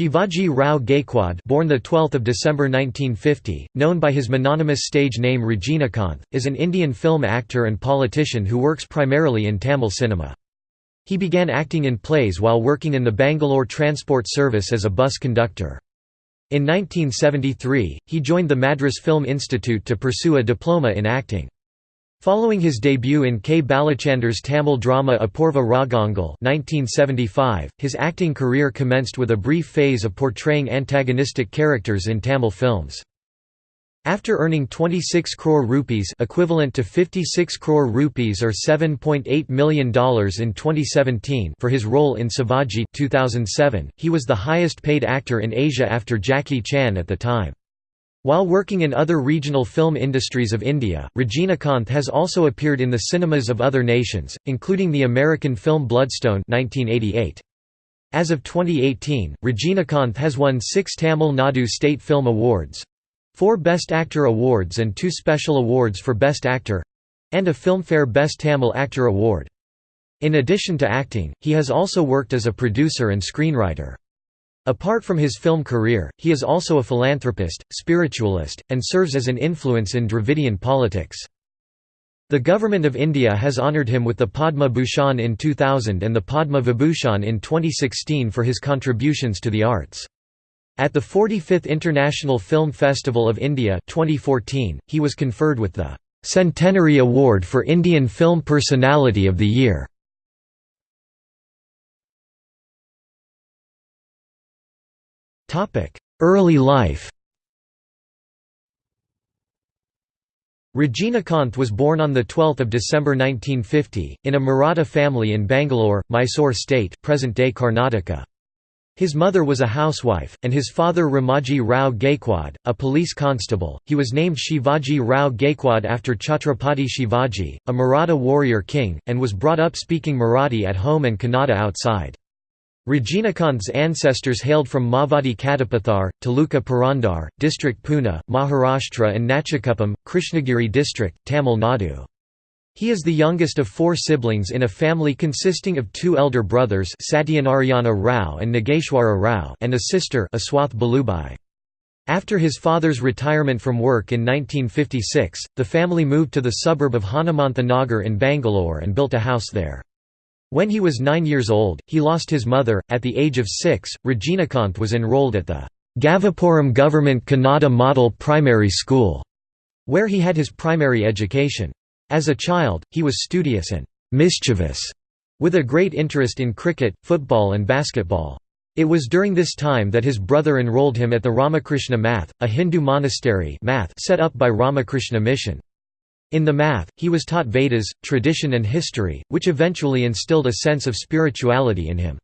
Shivaji Rao Gaikwad born the 12th of December 1950, known by his mononymous stage name Rajinikanth, is an Indian film actor and politician who works primarily in Tamil cinema. He began acting in plays while working in the Bangalore Transport Service as a bus conductor. In 1973, he joined the Madras Film Institute to pursue a diploma in acting. Following his debut in K. Balachander's Tamil drama Apurva Ragangal 1975, his acting career commenced with a brief phase of portraying antagonistic characters in Tamil films. After earning 26 crore rupees equivalent to 56 crore rupees or $7.8 million in 2017 for his role in Sivaji 2007, he was the highest paid actor in Asia after Jackie Chan at the time. While working in other regional film industries of India, Rajinikanth has also appeared in the cinemas of other nations, including the American film Bloodstone 1988. As of 2018, Rajinikanth has won six Tamil Nadu State Film Awards, four Best Actor Awards and two Special Awards for Best Actor—and a Filmfare Best Tamil Actor Award. In addition to acting, he has also worked as a producer and screenwriter. Apart from his film career, he is also a philanthropist, spiritualist, and serves as an influence in Dravidian politics. The Government of India has honoured him with the Padma Bhushan in 2000 and the Padma Vibhushan in 2016 for his contributions to the arts. At the 45th International Film Festival of India 2014, he was conferred with the Centenary Award for Indian Film Personality of the Year. Early life Rajinikanth was born on 12 December 1950, in a Maratha family in Bangalore, Mysore state present-day Karnataka. His mother was a housewife, and his father Ramaji Rao Gaikwad, a police constable. He was named Shivaji Rao Gaikwad after Chhatrapati Shivaji, a Maratha warrior king, and was brought up speaking Marathi at home and Kannada outside. Rajinikanth's ancestors hailed from Mavadi Kadapathar, Taluka Purandar, district Pune, Maharashtra and Nachikuppam, Krishnagiri district, Tamil Nadu. He is the youngest of four siblings in a family consisting of two elder brothers Satyanarayana Rao and Nageshwara Rao and a sister Aswath Balubai. After his father's retirement from work in 1956, the family moved to the suburb of Hanumantha Nagar in Bangalore and built a house there. When he was nine years old, he lost his mother. At the age of six, Rajinikanth was enrolled at the Gavapuram Government Kannada Model Primary School, where he had his primary education. As a child, he was studious and mischievous, with a great interest in cricket, football, and basketball. It was during this time that his brother enrolled him at the Ramakrishna Math, a Hindu monastery math set up by Ramakrishna Mission. In the math, he was taught Vedas, tradition and history, which eventually instilled a sense of spirituality in him.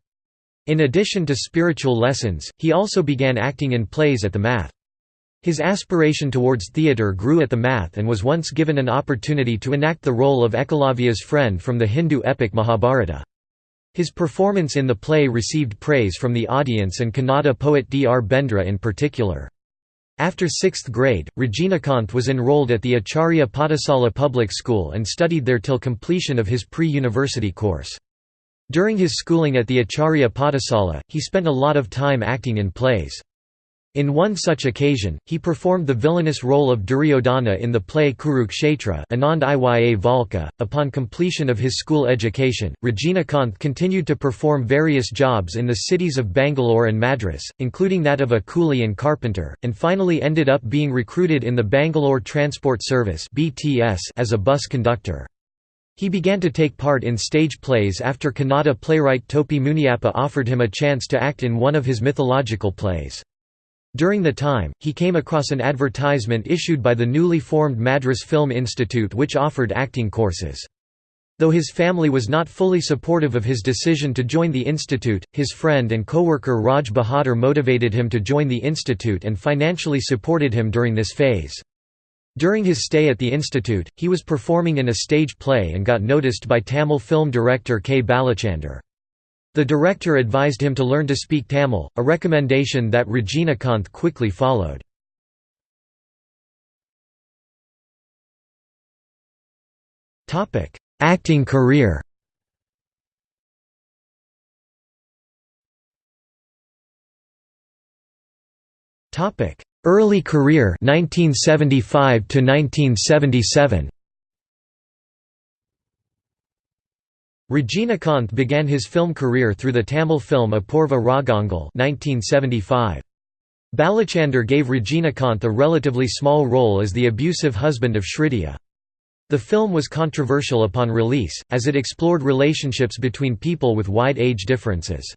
In addition to spiritual lessons, he also began acting in plays at the math. His aspiration towards theatre grew at the math and was once given an opportunity to enact the role of Ekalavya's friend from the Hindu epic Mahabharata. His performance in the play received praise from the audience and Kannada poet D. R. Bendre in particular. After sixth grade, Rajinikanth was enrolled at the Acharya Pathasala Public School and studied there till completion of his pre-university course. During his schooling at the Acharya Pathasala, he spent a lot of time acting in plays. In one such occasion, he performed the villainous role of Duryodhana in the play Kurukshetra Anand Iya Valka. .Upon completion of his school education, Regina Rajinikanth continued to perform various jobs in the cities of Bangalore and Madras, including that of a coolie and carpenter, and finally ended up being recruited in the Bangalore Transport Service as a bus conductor. He began to take part in stage plays after Kannada playwright Topi Muniappa offered him a chance to act in one of his mythological plays. During the time, he came across an advertisement issued by the newly formed Madras Film Institute which offered acting courses. Though his family was not fully supportive of his decision to join the institute, his friend and co-worker Raj Bahadur motivated him to join the institute and financially supported him during this phase. During his stay at the institute, he was performing in a stage play and got noticed by Tamil film director K. Balachander. The director advised him to learn to speak Tamil, a recommendation that Regina Rajinikanth quickly followed. Acting career Early career 1975 to 1977 Rajinikanth began his film career through the Tamil film Apurva Ragangal 1975. Balachander gave Rajinikanth a relatively small role as the abusive husband of Srividya. The film was controversial upon release, as it explored relationships between people with wide age differences.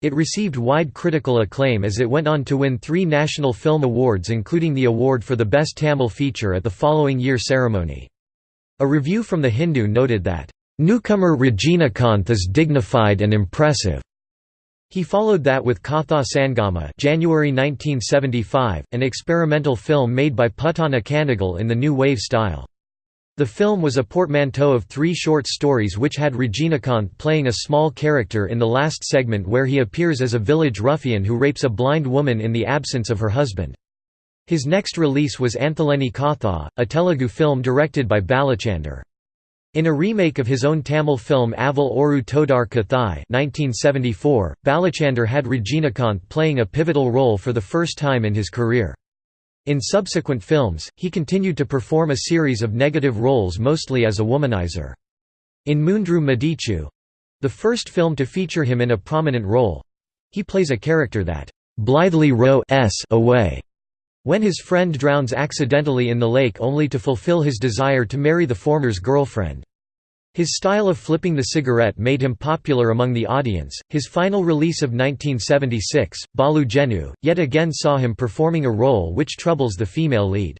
It received wide critical acclaim as it went on to win three National Film Awards including the award for the Best Tamil Feature at the following year ceremony. A review from The Hindu noted that, Newcomer Regina Rajinikanth is dignified and impressive. He followed that with Katha Sangama January 1975, an experimental film made by Puttanna Kanagal in the New Wave style. The film was a portmanteau of three short stories which had Regina Rajinikanth playing a small character in the last segment where he appears as a village ruffian who rapes a blind woman in the absence of her husband. His next release was Anthaleni Katha, a Telugu film directed by Balachander. In a remake of his own Tamil film Aval Oru Todar Kathai 1974, Balachander had Rajinikanth playing a pivotal role for the first time in his career. In subsequent films, he continued to perform a series of negative roles mostly as a womanizer. In Moondru Mudichu—the first film to feature him in a prominent role—he plays a character that blithely row s away when his friend drowns accidentally in the lake only to fulfill his desire to marry the former's girlfriend. His style of flipping the cigarette made him popular among the audience. His final release of 1976, Balu Genu, yet again saw him performing a role which troubles the female lead.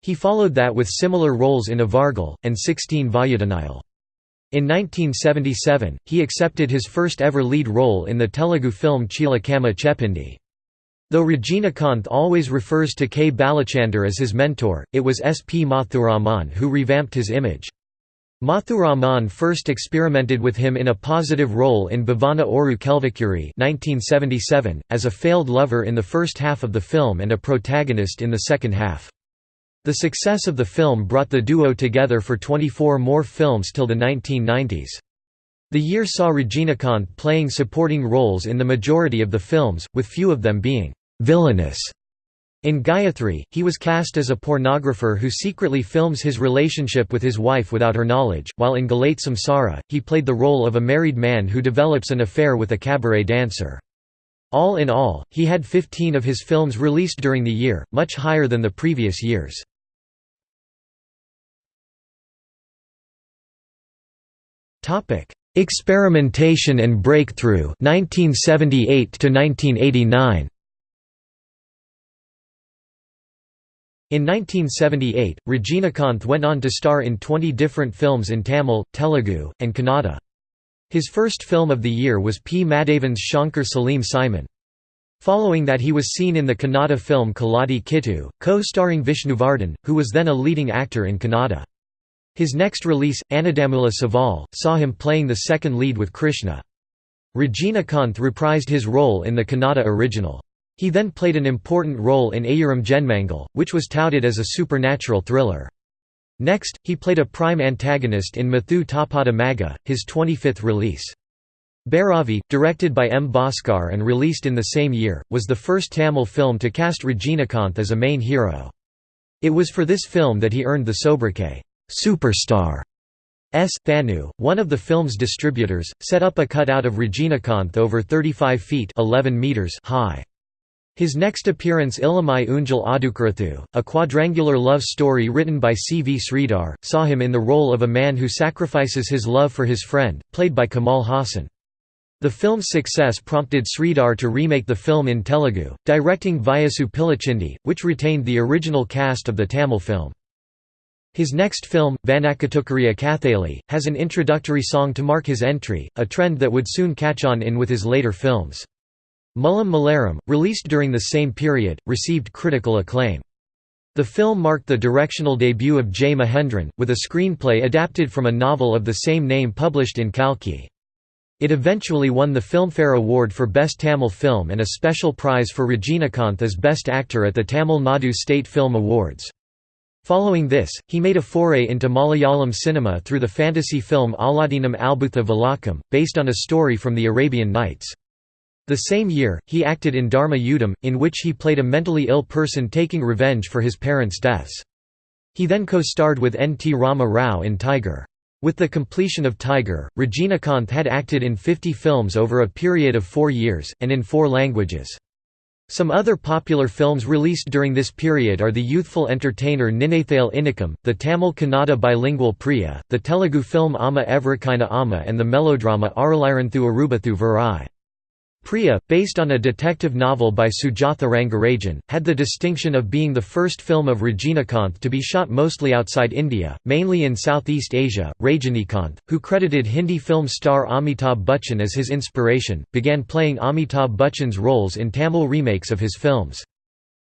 He followed that with similar roles in Avargal, and 16 Vayudanile. In 1977, he accepted his first ever lead role in the Telugu film Chilakama Cheppindi. Though Rajinikanth always refers to K. Balachander as his mentor, it was S. P. Muthuraman who revamped his image. Muthuraman first experimented with him in a positive role in Bhavana Oru Kelvakuri 1977, as a failed lover in the first half of the film and a protagonist in the second half. The success of the film brought the duo together for 24 more films till the 1990s. The year saw Rajinikanth playing supporting roles in the majority of the films, with few of them being «villainous». In Gayatri, he was cast as a pornographer who secretly films his relationship with his wife without her knowledge, while in Galate Samsara, he played the role of a married man who develops an affair with a cabaret dancer. All in all, he had 15 of his films released during the year, much higher than the previous years. Experimentation and Breakthrough 1978 to 1989 In 1978, Rajinikanth went on to star in 20 different films in Tamil, Telugu, and Kannada. His first film of the year was P. Madhavan's Shankar Salim Simon. Following that he was seen in the Kannada film Kaladi Kittu, co-starring Vishnuvardhan, who was then a leading actor in Kannada. His next release, Annadamula Saval, saw him playing the second lead with Krishna. Rajinikanth reprised his role in the Kannada original. He then played an important role in Ayuram Jenmangal, which was touted as a supernatural thriller. Next, he played a prime antagonist in Mathu Tapada Maga, his 25th release. Bhairavi, directed by M. Bhaskar and released in the same year, was the first Tamil film to cast Rajinikanth as a main hero. It was for this film that he earned the sobriquet, Superstar. S. Thanu, one of the film's distributors, set up a cutout of Rajinikanth over 35 feet 11 meters high. His next appearance Ilamai Unjal Adukarathu, a quadrangular love story written by C. V. Sridhar, saw him in the role of a man who sacrifices his love for his friend, played by Kamal Haasan. The film's success prompted Sridhar to remake the film in Telugu, directing Vayasu Pillachindi, which retained the original cast of the Tamil film. His next film, Vanakatukariya Kathali, has an introductory song to mark his entry, a trend that would soon catch on in with his later films. Mullum Malarum, released during the same period, received critical acclaim. The film marked the directional debut of J. Mahendran, with a screenplay adapted from a novel of the same name published in Kalki. It eventually won the Filmfare Award for Best Tamil Film and a special prize for Rajinikanth as Best Actor at the Tamil Nadu State Film Awards. Following this, he made a foray into Malayalam cinema through the fantasy film Aladinam Albutha Valakam, based on a story from the Arabian Nights. The same year, he acted in Dharma Yudham, in which he played a mentally ill person taking revenge for his parents' deaths. He then co-starred with N. T. Rama Rao in Tiger. With the completion of Tiger, Regina Rajinikanth had acted in 50 films over a period of four years, and in four languages. Some other popular films released during this period are the youthful entertainer Ninnathale Inikam, the Tamil Kannada bilingual Priya, the Telugu film Amma Evarikaina Amma and the melodrama Aruliranthu Arubathu Varai. Priya, based on a detective novel by Sujatha Rangarajan, had the distinction of being the first film of Rajinikanth to be shot mostly outside India, mainly in Southeast Asia. Rajinikanth, who credited Hindi film star Amitabh Bachchan as his inspiration, began playing Amitabh Bachchan's roles in Tamil remakes of his films.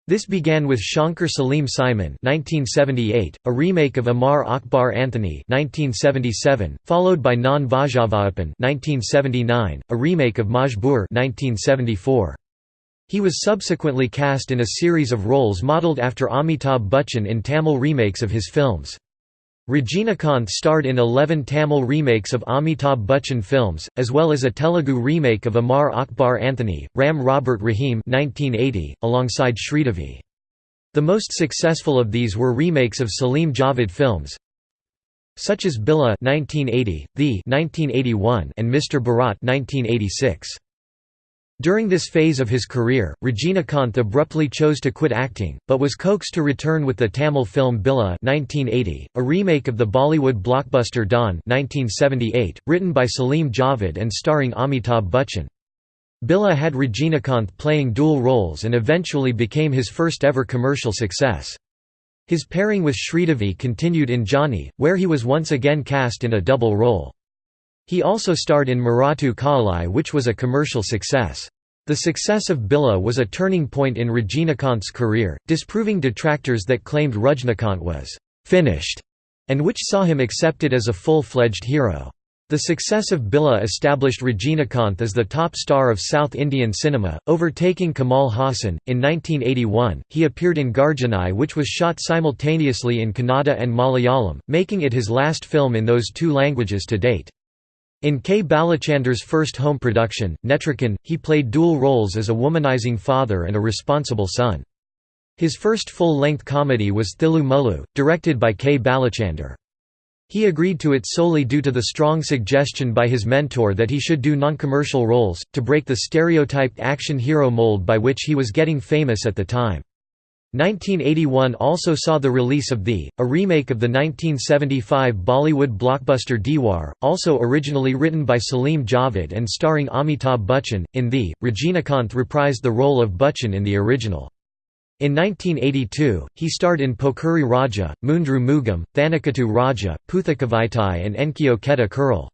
This began with Shankar Salim Simon 1978, a remake of Amar Akbar Anthony 1977, followed by Non Vajavayappan 1979, a remake of Majboor 1974. He was subsequently cast in a series of roles modelled after Amitabh Bachchan in Tamil remakes of his films. Rajinikanth starred in 11 Tamil remakes of Amitabh Bachchan films, as well as a Telugu remake of Amar Akbar Anthony, Ram Robert Rahim 1980, alongside Sridevi. The most successful of these were remakes of Salim Javed films, such as Billa 1980, The 1981, and Mr. Bharat 1986. During this phase of his career, Rajinikanth abruptly chose to quit acting, but was coaxed to return with the Tamil film Billa 1980, a remake of the Bollywood blockbuster Don 1978, written by Salim Javed and starring Amitabh Bachchan. Billa had Rajinikanth playing dual roles and eventually became his first ever commercial success. His pairing with Sridevi continued in Johnny, where he was once again cast in a double role. He also starred in Marathu Kaalai which was a commercial success. The success of Billa was a turning point in Rajinikanth's career, disproving detractors that claimed Rajinikanth was «finished» and which saw him accepted as a full-fledged hero. The success of Billa established Rajinikanth as the top star of South Indian cinema, overtaking Kamal Haasan. In 1981, he appeared in Garjanai, which was shot simultaneously in Kannada and Malayalam, making it his last film in those two languages to date. In K. Balachander's first home production, Netrikan, he played dual roles as a womanizing father and a responsible son. His first full-length comedy was Thillu Mullu, directed by K. Balachander. He agreed to it solely due to the strong suggestion by his mentor that he should do non-commercial roles, to break the stereotyped action hero mold by which he was getting famous at the time. 1981 also saw the release of The, a remake of the 1975 Bollywood blockbuster Deewaar, also originally written by Salim Javed and starring Amitabh Bachchan. In The, Rajinikanth reprised the role of Bachchan in the original. In 1982, he starred in Pokkiri Raja, Moondru Mugam, Thanakattu Raja, Puthakavaitai and Enkyo Ketta Kurl.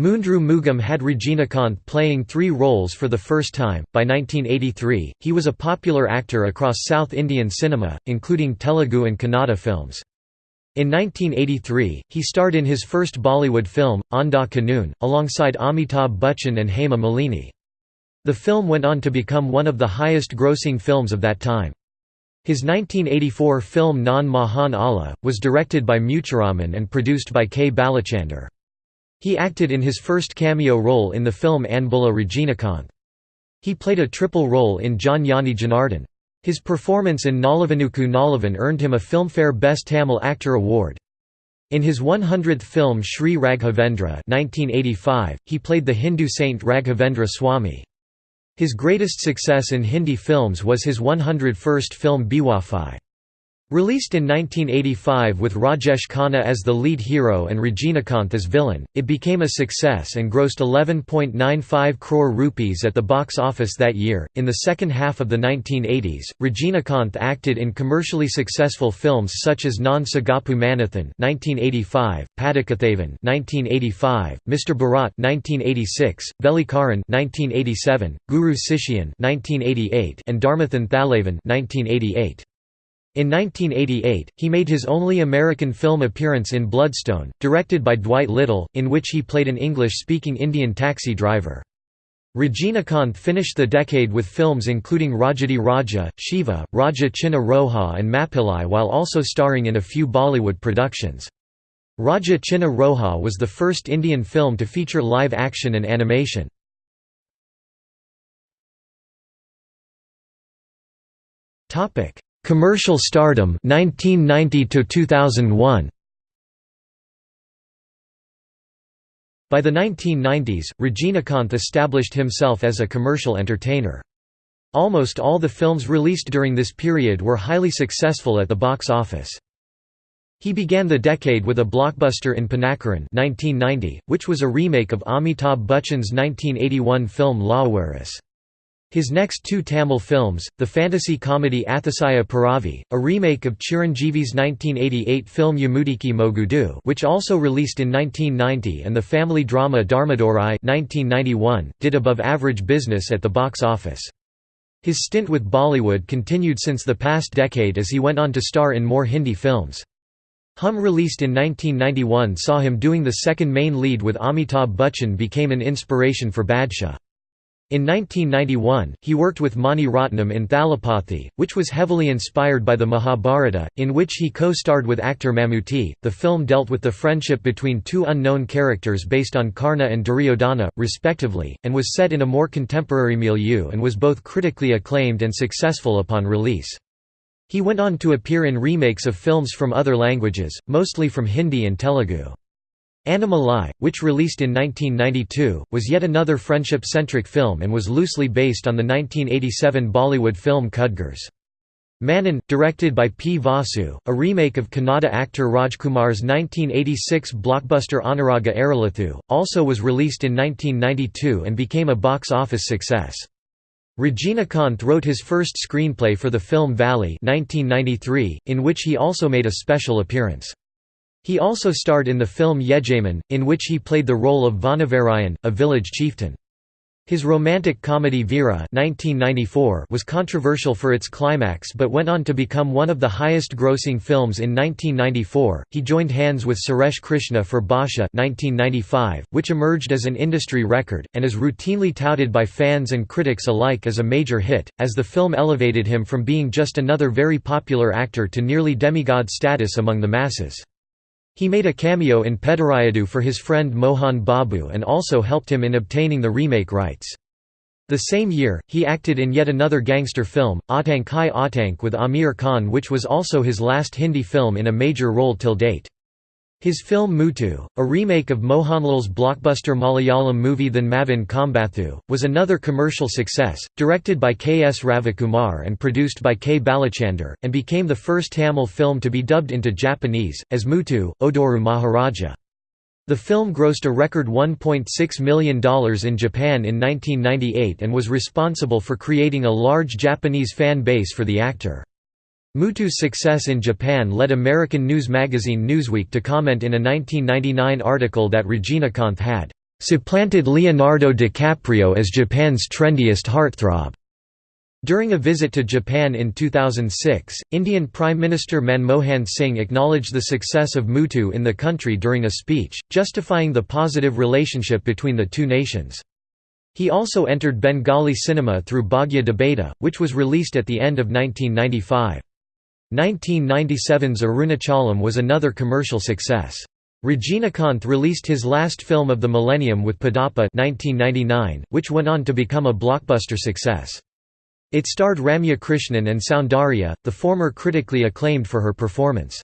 Moondru Mugam had Rajinikanth playing three roles for the first time. By 1983, he was a popular actor across South Indian cinema, including Telugu and Kannada films. In 1983, he starred in his first Bollywood film, Andha Kanoon, alongside Amitabh Bachchan and Hema Malini. The film went on to become one of the highest-grossing films of that time. His 1984 film Non Mahan Allah, was directed by Muthuraman and produced by K. Balachander. He acted in his first cameo role in the film Anbulla Rajinikanth. He played a triple role in Jnani Janardhan. His performance in Nallavanukku Nallavan earned him a Filmfare Best Tamil Actor Award. In his 100th film Sri Raghavendra 1985, he played the Hindu saint Raghavendra Swami. His greatest success in Hindi films was his 101st film Bewafai. Released in 1985 with Rajesh Khanna as the lead hero and Rajinikanth as villain, it became a success and grossed 11.95 crore rupees at the box office that year. In the second half of the 1980s, Rajinikanth acted in commercially successful films such as Non Sigapu Manathan (1985), Padikathavan (1985), Mr. Bharat (1986), Velaikaran (1987), Guru Sishyan (1988), and Dharmathan Thalavan (1988). In 1988, he made his only American film appearance in Bloodstone, directed by Dwight Little, in which he played an English-speaking Indian taxi driver. Regina Rajinikanth finished the decade with films including Rajadi Raja, Shiva, Raja Chinna Roja and Mappillai while also starring in a few Bollywood productions. Raja Chinna Roja was the first Indian film to feature live action and animation. Topic Commercial stardom 1990 to 2001 By the 1990s, Rajinikanth established himself as a commercial entertainer. Almost all the films released during this period were highly successful at the box office. He began the decade with a blockbuster in Panakkaran 1990, which was a remake of Amitabh Bachchan's 1981 film Laawaris. His next two Tamil films, the fantasy comedy Athisaya Piravi, a remake of Chiranjeevi's 1988 film Yamudiki Mogudu which also released in 1990 and the family drama Dharmadurai 1991, did above-average business at the box office. His stint with Bollywood continued since the past decade as he went on to star in more Hindi films. Hum released in 1991 saw him doing the second main lead with Amitabh Bachchan became an inspiration for Badshah. In 1991, he worked with Mani Ratnam in Thalapathy, which was heavily inspired by the Mahabharata, in which he co-starred with actor Mammootty. The film dealt with the friendship between two unknown characters based on Karna and Duryodhana, respectively, and was set in a more contemporary milieu and was both critically acclaimed and successful upon release. He went on to appear in remakes of films from other languages, mostly from Hindi and Telugu. Annamalai, which released in 1992, was yet another friendship-centric film and was loosely based on the 1987 Bollywood film Khudgarz. Mannan, directed by P. Vasu, a remake of Kannada actor Rajkumar's 1986 blockbuster Anuraga Aralithu, also was released in 1992 and became a box office success. Rajinikanth wrote his first screenplay for the film Valli 1993, in which he also made a special appearance. He also starred in the film Yajaman, in which he played the role of Vanavarayan, a village chieftain. His romantic comedy 1994 was controversial for its climax but went on to become one of the highest grossing films in 1994. He joined hands with Suresh Krishna for 1995, which emerged as an industry record, and is routinely touted by fans and critics alike as a major hit, as the film elevated him from being just another very popular actor to nearly demigod status among the masses. He made a cameo in Pedarayadu for his friend Mohan Babu and also helped him in obtaining the remake rights. The same year, he acted in yet another gangster film, Aatank Hai Aatank with Aamir Khan which was also his last Hindi film in a major role till date. His film Muthu, a remake of Mohanlal's blockbuster Malayalam movie Than Mavan Kombathu, was another commercial success, directed by K. S. Ravikumar and produced by K. Balachander, and became the first Tamil film to be dubbed into Japanese, as Muthu, Odoru Maharaja. The film grossed a record $1.6 million in Japan in 1998 and was responsible for creating a large Japanese fan base for the actor. Muthu's success in Japan led American news magazine Newsweek to comment in a 1999 article that Rajinikanth had "...supplanted Leonardo DiCaprio as Japan's trendiest heartthrob." During a visit to Japan in 2006, Indian Prime Minister Manmohan Singh acknowledged the success of Muthu in the country during a speech, justifying the positive relationship between the two nations. He also entered Bengali cinema through Bhagya Debata, which was released at the end of 1995. 1997's Arunachalam was another commercial success. Rajinikanth released his last film of the millennium with Padayappa 1999, which went on to become a blockbuster success. It starred Ramya Krishnan and Soundarya, the former critically acclaimed for her performance.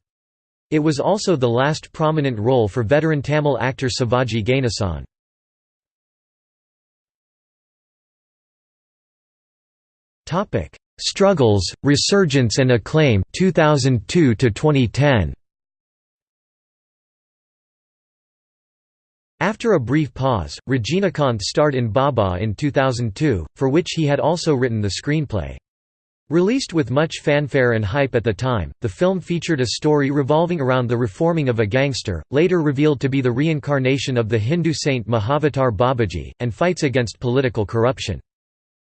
It was also the last prominent role for veteran Tamil actor Sivaji Ganesan. Struggles, Resurgence and Acclaim 2002 to 2010 After a brief pause, Rajinikanth starred in Baba in 2002, for which he had also written the screenplay. Released with much fanfare and hype at the time, the film featured a story revolving around the reforming of a gangster, later revealed to be the reincarnation of the Hindu saint Mahavatar Babaji, and fights against political corruption.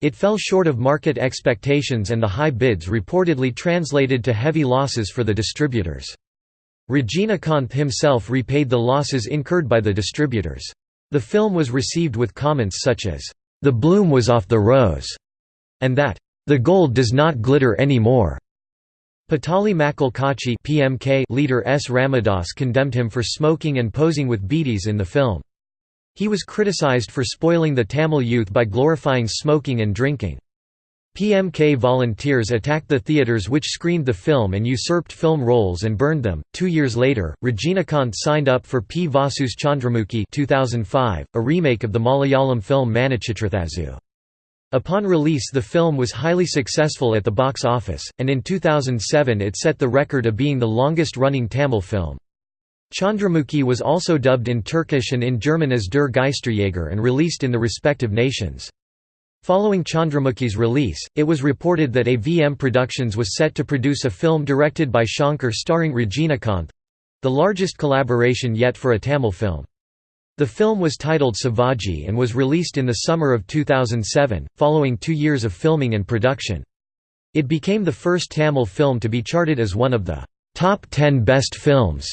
It fell short of market expectations and the high bids reportedly translated to heavy losses for the distributors. Regina Rajinikanth himself repaid the losses incurred by the distributors. The film was received with comments such as, "...the bloom was off the rose", and that, "...the gold does not glitter anymore." Pattali Makkal Katchi PMK leader S. Ramadoss condemned him for smoking and posing with bidis in the film. He was criticized for spoiling the Tamil youth by glorifying smoking and drinking. PMK volunteers attacked the theaters which screened the film and usurped film rolls and burned them. Two years later, Rajinikanth signed up for P. Vasu's Chandramukhi 2005, a remake of the Malayalam film Manichitrathazhu. Upon release the film was highly successful at the box office, and in 2007 it set the record of being the longest-running Tamil film. Chandramukhi was also dubbed in Turkish and in German as Der Geisterjäger and released in the respective nations. Following Chandramukhi's release, it was reported that AVM Productions was set to produce a film directed by Shankar starring Regina Rajinikanth—the largest collaboration yet for a Tamil film. The film was titled Sivaji and was released in the summer of 2007, following two years of filming and production. It became the first Tamil film to be charted as one of the top 10 best films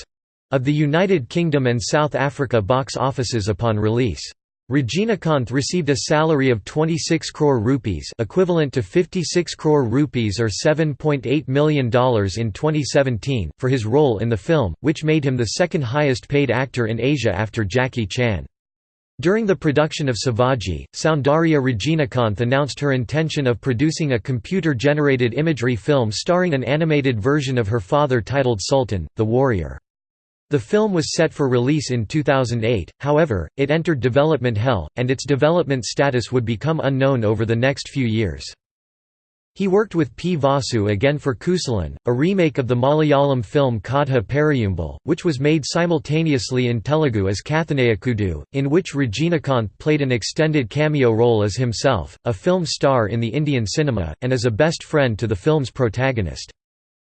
of the United Kingdom and South Africa box offices upon release. Rajinikanth received a salary of 26 crore rupees equivalent to 56 crore rupees or $7.8 million in 2017, for his role in the film, which made him the second highest paid actor in Asia after Jackie Chan. During the production of Sivaji, Soundarya Rajinikanth announced her intention of producing a computer-generated imagery film starring an animated version of her father titled Sultan, the Warrior. The film was set for release in 2008, however, it entered development hell, and its development status would become unknown over the next few years. He worked with P. Vasu again for Kuselan, a remake of the Malayalam film Katha Parayumbol, which was made simultaneously in Telugu as Kathanayakudu, in which Rajinikanth played an extended cameo role as himself, a film star in the Indian cinema, and as a best friend to the film's protagonist.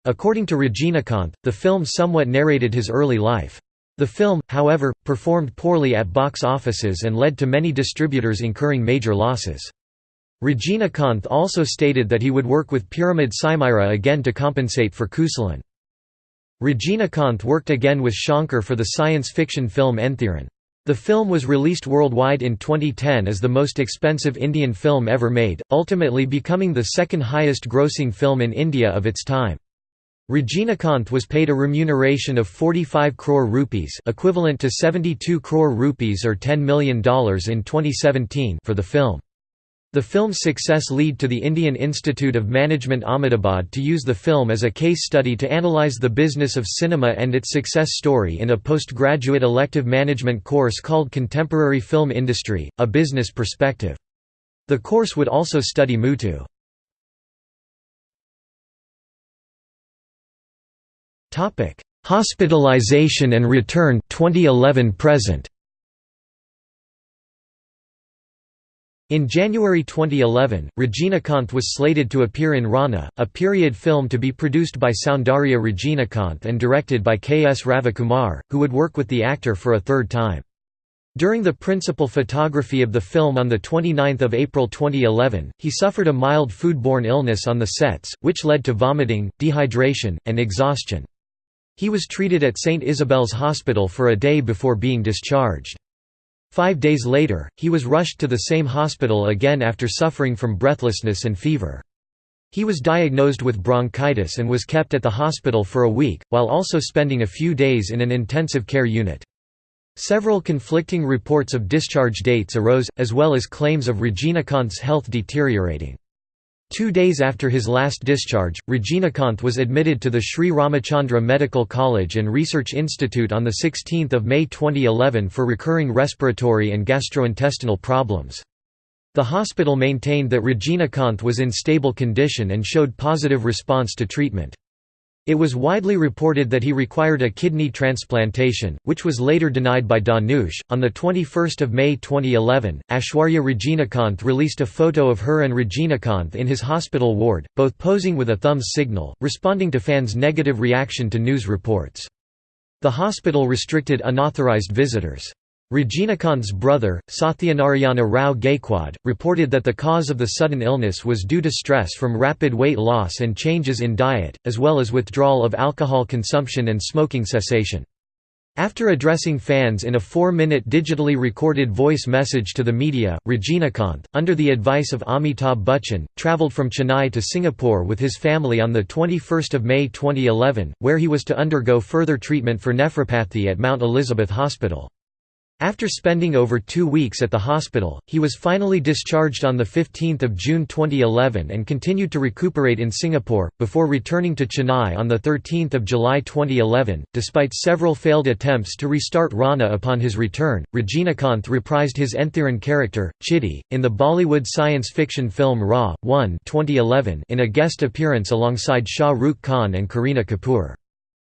According to Rajinikanth, the film somewhat narrated his early life. The film, however, performed poorly at box offices and led to many distributors incurring major losses. Rajinikanth also stated that he would work with Pyramid Saimira again to compensate for Kuselan. Rajinikanth worked again with Shankar for the science fiction film Enthiran. The film was released worldwide in 2010 as the most expensive Indian film ever made, ultimately becoming the second highest grossing film in India of its time. Rajinikanth was paid a remuneration of 45 crore rupees equivalent to 72 crore rupees or $10 million in 2017 for the film. The film's success led to the Indian Institute of Management Ahmedabad to use the film as a case study to analyze the business of cinema and its success story in a postgraduate elective management course called Contemporary Film Industry, A Business Perspective. The course would also study Muthu. Topic: Hospitalization and return 2011 present. In January 2011, Rajinikanth was slated to appear in Rana, a period film to be produced by Soundarya Rajinikanth and directed by K. S. Ravikumar, who would work with the actor for a third time. During the principal photography of the film on 29 April 2011, he suffered a mild foodborne illness on the sets, which led to vomiting, dehydration, and exhaustion. He was treated at St. Isabel's Hospital for a day before being discharged. Five days later, he was rushed to the same hospital again after suffering from breathlessness and fever. He was diagnosed with bronchitis and was kept at the hospital for a week, while also spending a few days in an intensive care unit. Several conflicting reports of discharge dates arose, as well as claims of Rajinikanth's health deteriorating. Two days after his last discharge, Rajinikanth was admitted to the Sri Ramachandra Medical College and Research Institute on 16 May 2011 for recurring respiratory and gastrointestinal problems. The hospital maintained that Rajinikanth was in stable condition and showed positive response to treatment. It was widely reported that he required a kidney transplantation, which was later denied by Dhanush. On the 21st of May 2011, Aishwarya Rajinikanth released a photo of her and Rajinikanth in his hospital ward, both posing with a thumbs signal, responding to fans' negative reaction to news reports. The hospital restricted unauthorized visitors. Rajinikanth's brother, Sathyanarayana Rao Gaikwad, reported that the cause of the sudden illness was due to stress from rapid weight loss and changes in diet, as well as withdrawal of alcohol consumption and smoking cessation. After addressing fans in a four-minute digitally recorded voice message to the media, Rajinikanth, under the advice of Amitabh Bachchan, travelled from Chennai to Singapore with his family on 21 May 2011, where he was to undergo further treatment for nephropathy at Mount Elizabeth Hospital. After spending over two weeks at the hospital, he was finally discharged on 15 June 2011 and continued to recuperate in Singapore, before returning to Chennai on 13 July 2011. Despite several failed attempts to restart Rana upon his return, Rajinikanth reprised his Enthiran character, Chitty, in the Bollywood science fiction film Ra. 1 2011 in a guest appearance alongside Shah Rukh Khan and Kareena Kapoor.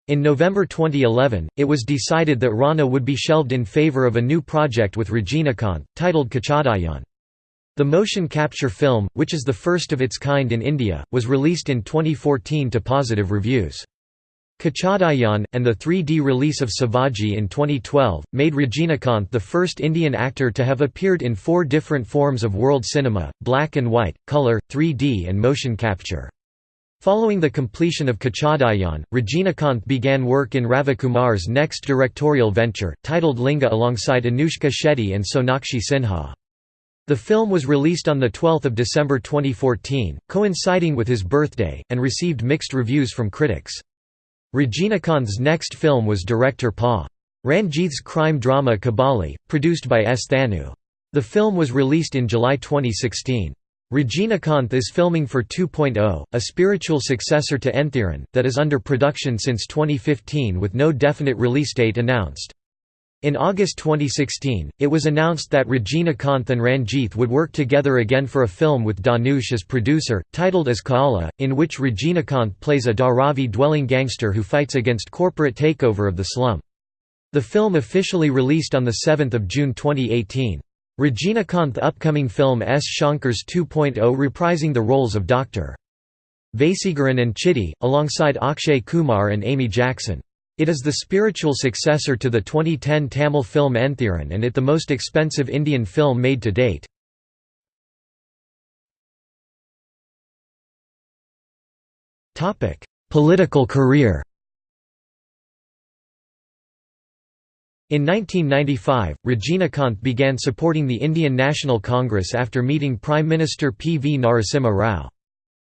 In November 2011, it was decided that Rana would be shelved in favour of a new project with Rajinikanth, titled Kochadaiiyaan. The motion capture film, which is the first of its kind in India, was released in 2014 to positive reviews. Kochadaiiyaan, and the 3D release of Sivaji in 2012, made Rajinikanth the first Indian actor to have appeared in four different forms of world cinema, black and white, colour, 3D and motion capture. Following the completion of Kochadaiiyaan, Rajinikanth began work in Ravikumar's next directorial venture, titled Linga alongside Anushka Shetty and Sonakshi Sinha. The film was released on 12 December 2014, coinciding with his birthday, and received mixed reviews from critics. Rajinikanth's next film was director Pa. Ranjith's crime drama Kabali, produced by S. Thanu. The film was released in July 2016. Rajinikanth is filming for 2.0, a spiritual successor to Enthiran, that is under production since 2015 with no definite release date announced. In August 2016, it was announced that Regina Rajinikanth and Ranjith would work together again for a film with Dhanush as producer, titled as Kaala, in which Regina Rajinikanth plays a Dharavi-dwelling gangster who fights against corporate takeover of the slum. The film officially released on 7 June 2018. Rajinikanth upcoming film S. Shankars 2.0 reprising the roles of Dr. Vaseegaran and Chitty, alongside Akshay Kumar and Amy Jackson. It is the spiritual successor to the 2010 Tamil film Enthiran and it the most expensive Indian film made to date. Political career In 1995, Rajinikanth began supporting the Indian National Congress after meeting Prime Minister P. V. Narasimha Rao.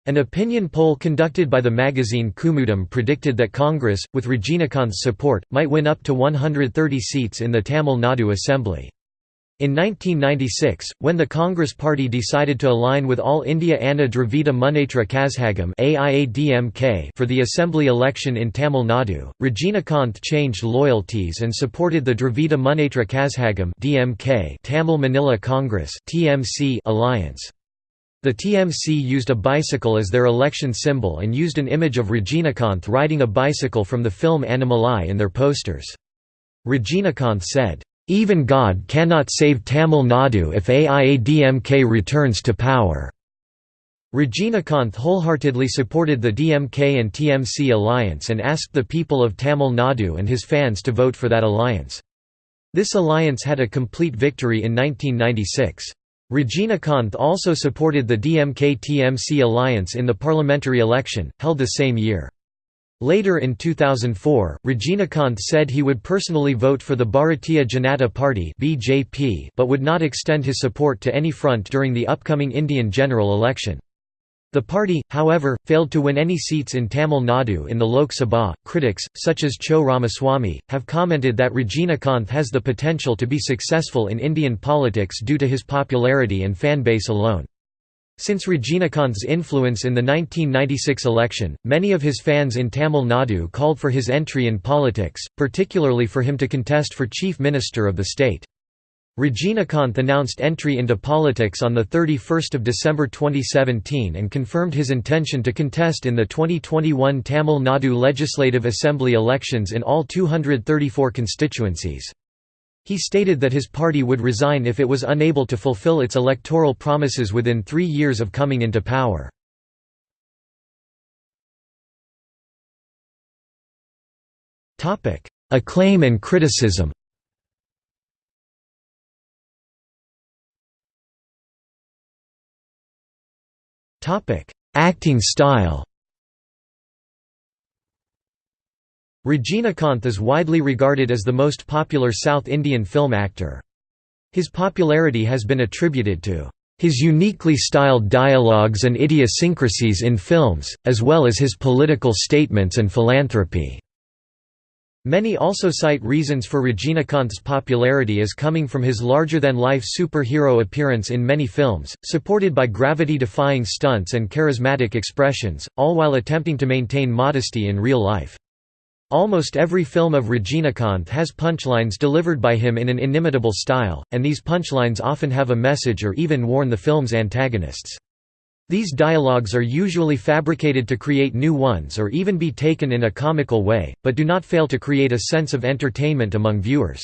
An opinion poll conducted by the magazine Kumudam predicted that Congress, with Rajinikanth's support, might win up to 130 seats in the Tamil Nadu Assembly. In 1996, when the Congress Party decided to align with All India Anna Dravida Munnetra Kazhagam for the assembly election in Tamil Nadu, Rajinikanth changed loyalties and supported the Dravida Munnetra Kazhagam Tamil Maanila Congress alliance. The TMC used a bicycle as their election symbol and used an image of Rajinikanth riding a bicycle from the film Annamalai in their posters. Rajinikanth said, even God cannot save Tamil Nadu if AIADMK returns to power." Rajinikanth wholeheartedly supported the DMK and TMC alliance and asked the people of Tamil Nadu and his fans to vote for that alliance. This alliance had a complete victory in 1996. Rajinikanth also supported the DMK-TMC alliance in the parliamentary election, held the same year. Later in 2004, Rajinikanth said he would personally vote for the Bharatiya Janata Party (BJP) but would not extend his support to any front during the upcoming Indian general election. The party, however, failed to win any seats in Tamil Nadu in the Lok Sabha. Critics, such as Cho Ramaswamy, have commented that Rajinikanth has the potential to be successful in Indian politics due to his popularity and fan base alone. Since Rajinikanth's influence in the 1996 election, many of his fans in Tamil Nadu called for his entry in politics, particularly for him to contest for Chief Minister of the state. Rajinikanth announced entry into politics on 31 December 2017 and confirmed his intention to contest in the 2021 Tamil Nadu Legislative Assembly elections in all 234 constituencies. He stated that his party would resign if it was unable to fulfill its electoral promises within three years of coming into power. Acclaim and criticism Acting style Rajinikanth is widely regarded as the most popular South Indian film actor. His popularity has been attributed to his uniquely styled dialogues and idiosyncrasies in films, as well as his political statements and philanthropy. Many also cite reasons for Rajinikanth's popularity as coming from his larger-than-life superhero appearance in many films, supported by gravity-defying stunts and charismatic expressions, all while attempting to maintain modesty in real life. Almost every film of Rajinikanth has punchlines delivered by him in an inimitable style, and these punchlines often have a message or even warn the film's antagonists. These dialogues are usually fabricated to create new ones or even be taken in a comical way, but do not fail to create a sense of entertainment among viewers.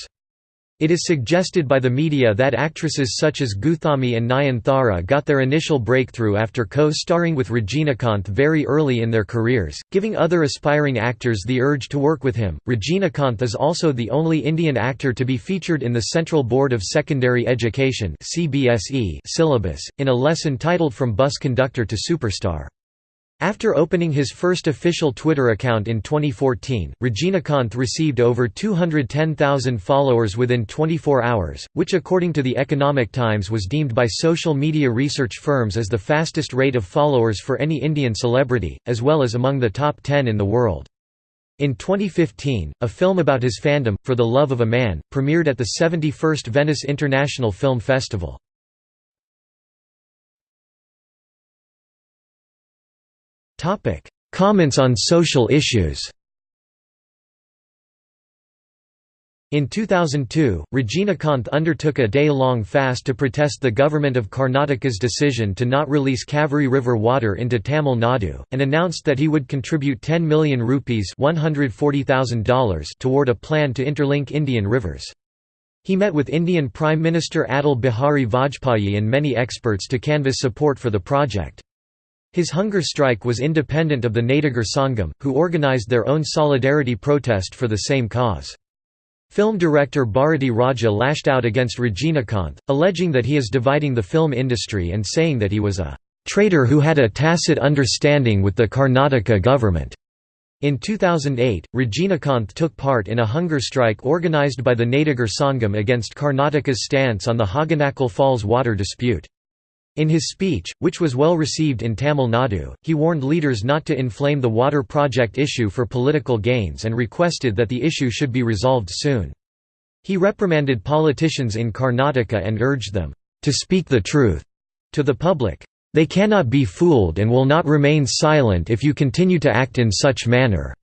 It is suggested by the media that actresses such as Gauthami and Nayanthara got their initial breakthrough after co-starring with Rajinikanth very early in their careers, giving other aspiring actors the urge to work with him. Rajinikanth is also the only Indian actor to be featured in the Central Board of Secondary Education (CBSE) syllabus in a lesson titled From Bus Conductor to Superstar. After opening his first official Twitter account in 2014, Rajinikanth received over 210,000 followers within 24 hours, which according to the Economic Times was deemed by social media research firms as the fastest rate of followers for any Indian celebrity, as well as among the top 10 in the world. In 2015, a film about his fandom, For the Love of a Man, premiered at the 71st Venice International Film Festival. Comments on social issues. In 2002, Rajinikanth undertook a day-long fast to protest the government of Karnataka's decision to not release Kaveri River water into Tamil Nadu, and announced that he would contribute 10 million rupees $140,000 toward a plan to interlink Indian rivers. He met with Indian Prime Minister Atal Bihari Vajpayee and many experts to canvass support for the project. His hunger strike was independent of the Nadigar Sangam, who organized their own solidarity protest for the same cause. Film director Bharati Raja lashed out against Rajinikanth, alleging that he is dividing the film industry and saying that he was a «traitor who had a tacit understanding with the Karnataka government». In 2008, Rajinikanth took part in a hunger strike organized by the Nadigar Sangam against Karnataka's stance on the Hogenakkal Falls water dispute. In his speech, which was well received in Tamil Nadu, he warned leaders not to inflame the water project issue for political gains and requested that the issue should be resolved soon. He reprimanded politicians in Karnataka and urged them, "...to speak the truth," to the public. They cannot be fooled and will not remain silent if you continue to act in such manner."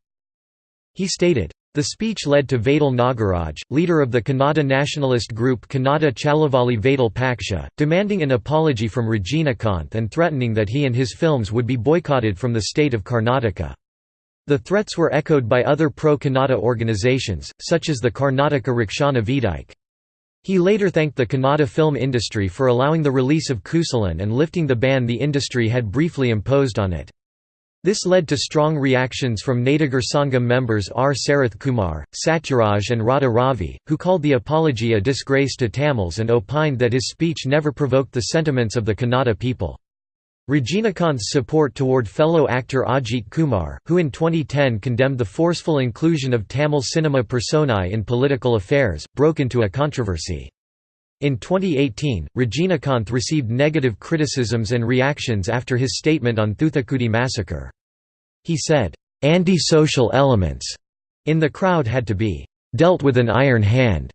He stated. The speech led to Vatal Nagaraj, leader of the Kannada nationalist group Kannada Chalavali Vatal Paksha, demanding an apology from Regina Rajinikanth and threatening that he and his films would be boycotted from the state of Karnataka. The threats were echoed by other pro-Kannada organizations, such as the Karnataka Rakshana Vedike. He later thanked the Kannada film industry for allowing the release of Kuselan and lifting the ban the industry had briefly imposed on it. This led to strong reactions from Nadigar Sangam members R. Sarath Kumar, Satyaraj and Radha Ravi, who called the apology a disgrace to Tamils and opined that his speech never provoked the sentiments of the Kannada people. Rajinikanth's support toward fellow actor Ajit Kumar, who in 2010 condemned the forceful inclusion of Tamil cinema personae in political affairs, broke into a controversy. In 2018, Rajinikanth received negative criticisms and reactions after his statement on Thoothukudi massacre. He said, "...anti-social elements," in the crowd had to be "...dealt with an iron hand."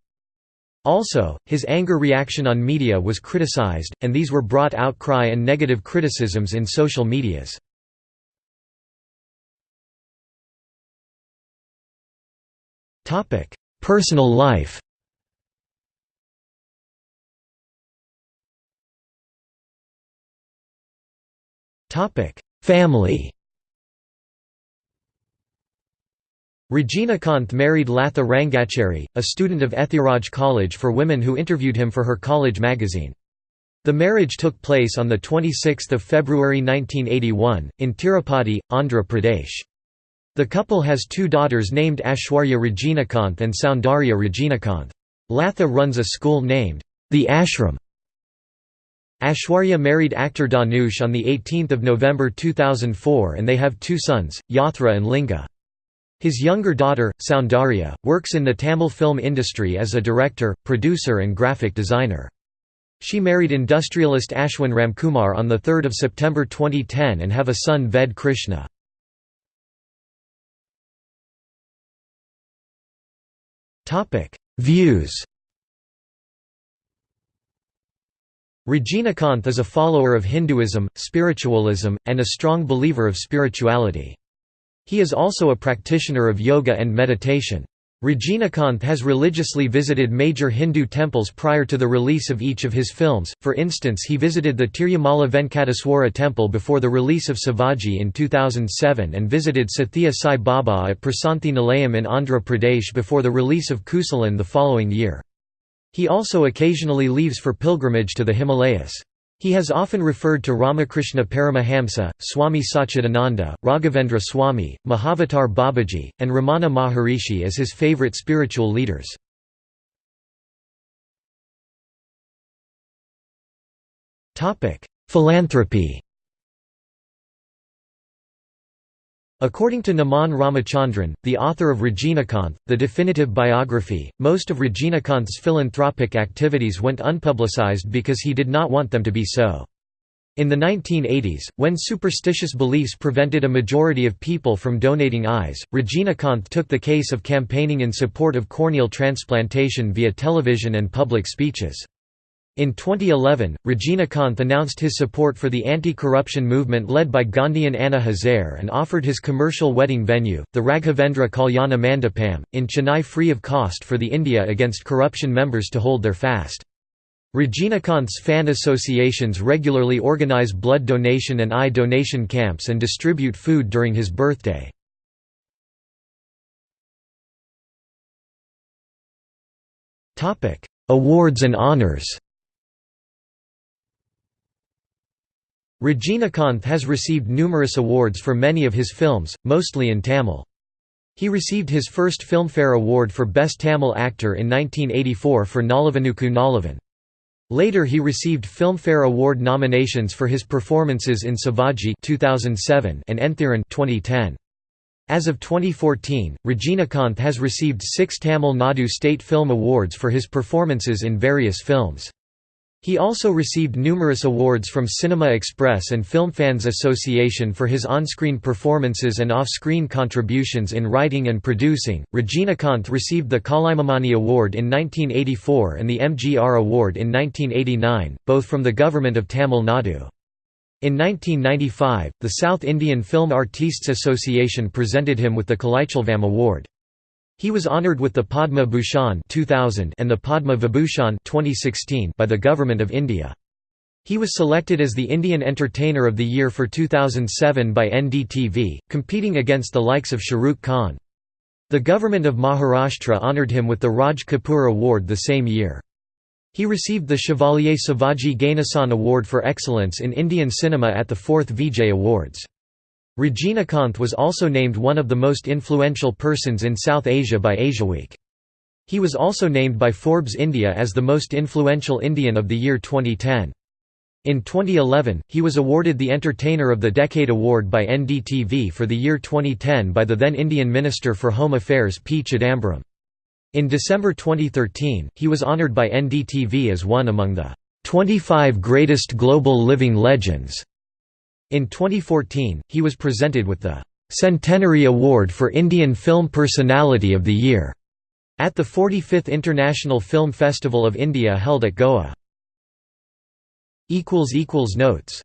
Also, his anger reaction on media was criticized, and these were brought outcry and negative criticisms in social medias. Personal life Family Rajinikanth married Latha Rangachari, a student of Ethiraj College for Women who interviewed him for her college magazine. The marriage took place on 26 February 1981, in Tirupati, Andhra Pradesh. The couple has two daughters named Ashwarya Rajinikanth and Soundarya Rajinikanth. Latha runs a school named, The Ashram, Ashwarya married actor Dhanush on 18 November 2004 and they have two sons, Yathra and Linga. His younger daughter, Soundarya, works in the Tamil film industry as a director, producer and graphic designer. She married industrialist Ashwin Ramkumar on 3 September 2010 and have a son Ved Krishna. Views Rajinikanth is a follower of Hinduism, spiritualism, and a strong believer of spirituality. He is also a practitioner of yoga and meditation. Rajinikanth has religiously visited major Hindu temples prior to the release of each of his films, for instance he visited the Tirumala Venkateswara temple before the release of Sivaji in 2007 and visited Sathya Sai Baba at Prasanthi Nilayam in Andhra Pradesh before the release of Kuselan the following year. He also occasionally leaves for pilgrimage to the Himalayas. He has often referred to Ramakrishna Paramahamsa, Swami Satchidananda, Raghavendra Swami, Mahavatar Babaji, and Ramana Maharishi as his favorite spiritual leaders. Philanthropy According to Naman Ramachandran, the author of Rajinikanth, the definitive biography, most of Rajinikanth's philanthropic activities went unpublicized because he did not want them to be so. In the 1980s, when superstitious beliefs prevented a majority of people from donating eyes, Rajinikanth took the case of campaigning in support of corneal transplantation via television and public speeches. In 2011, Regina Rajinikanth announced his support for the anti-corruption movement led by Gandhian Anna Hazare and offered his commercial wedding venue, the Raghavendra Kalyana Mandapam, in Chennai free of cost for the India Against Corruption members to hold their fast. Regina Rajinikanth's fan associations regularly organize blood donation and eye donation camps and distribute food during his birthday. Awards and honors Rajinikanth has received numerous awards for many of his films, mostly in Tamil. He received his first Filmfare Award for Best Tamil Actor in 1984 for Nallavanukku Nallavan. Later he received Filmfare Award nominations for his performances in Sivaji 2007 and Enthiran 2010. As of 2014, Rajinikanth has received six Tamil Nadu State Film Awards for his performances in various films. He also received numerous awards from Cinema Express and Filmfans Association for his on-screen performances and off-screen contributions in writing and producing. Rajinikanth received the Kalaimamani Award in 1984 and the MGR Award in 1989, both from the government of Tamil Nadu. In 1995, the South Indian Film Artists Association presented him with the Kalaiselvam Award. He was honored with the Padma Bhushan 2000 and the Padma Vibhushan 2016 by the Government of India. He was selected as the Indian Entertainer of the Year for 2007 by NDTV, competing against the likes of Shah Rukh Khan. The government of Maharashtra honoured him with the Raj Kapoor Award the same year. He received the Chevalier Sivaji Ganesan Award for Excellence in Indian Cinema at the 4th Vijay Awards. Rajinikanth was also named one of the most influential persons in South Asia by Asiaweek. He was also named by Forbes India as the most influential Indian of the year 2010. In 2011, he was awarded the Entertainer of the Decade Award by NDTV for the year 2010 by the then Indian Minister for Home Affairs P. Chidambaram. In December 2013, he was honoured by NDTV as one among the 25 greatest global living legends in 2014, he was presented with the Centenary Award for Indian Film Personality of the Year at the 45th International Film Festival of India held at Goa. Notes